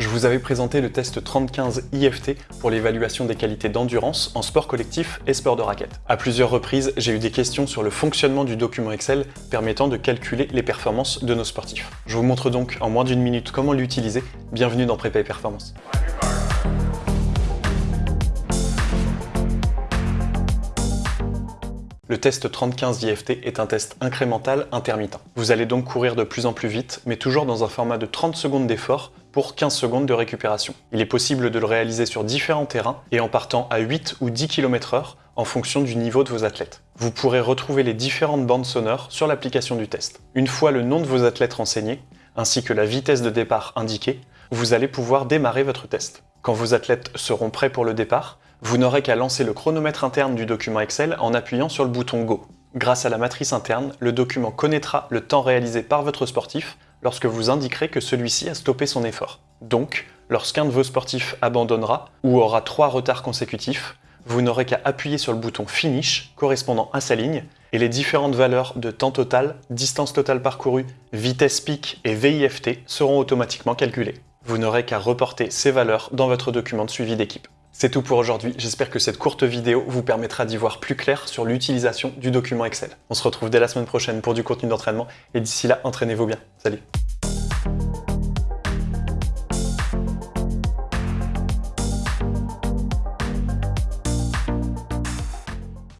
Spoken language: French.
Je vous avais présenté le test 3015 IFT pour l'évaluation des qualités d'endurance en sport collectif et sport de raquette. À plusieurs reprises, j'ai eu des questions sur le fonctionnement du document Excel permettant de calculer les performances de nos sportifs. Je vous montre donc en moins d'une minute comment l'utiliser. Bienvenue dans Prépa et Performance. Le test 3015 IFT est un test incrémental intermittent. Vous allez donc courir de plus en plus vite, mais toujours dans un format de 30 secondes d'effort pour 15 secondes de récupération. Il est possible de le réaliser sur différents terrains et en partant à 8 ou 10 km h en fonction du niveau de vos athlètes. Vous pourrez retrouver les différentes bandes sonores sur l'application du test. Une fois le nom de vos athlètes renseigné, ainsi que la vitesse de départ indiquée, vous allez pouvoir démarrer votre test. Quand vos athlètes seront prêts pour le départ, vous n'aurez qu'à lancer le chronomètre interne du document Excel en appuyant sur le bouton Go. Grâce à la matrice interne, le document connaîtra le temps réalisé par votre sportif lorsque vous indiquerez que celui-ci a stoppé son effort. Donc, lorsqu'un de vos sportifs abandonnera ou aura trois retards consécutifs, vous n'aurez qu'à appuyer sur le bouton Finish correspondant à sa ligne et les différentes valeurs de temps total, distance totale parcourue, vitesse pic et VIFT seront automatiquement calculées. Vous n'aurez qu'à reporter ces valeurs dans votre document de suivi d'équipe. C'est tout pour aujourd'hui, j'espère que cette courte vidéo vous permettra d'y voir plus clair sur l'utilisation du document Excel. On se retrouve dès la semaine prochaine pour du contenu d'entraînement, et d'ici là, entraînez-vous bien. Salut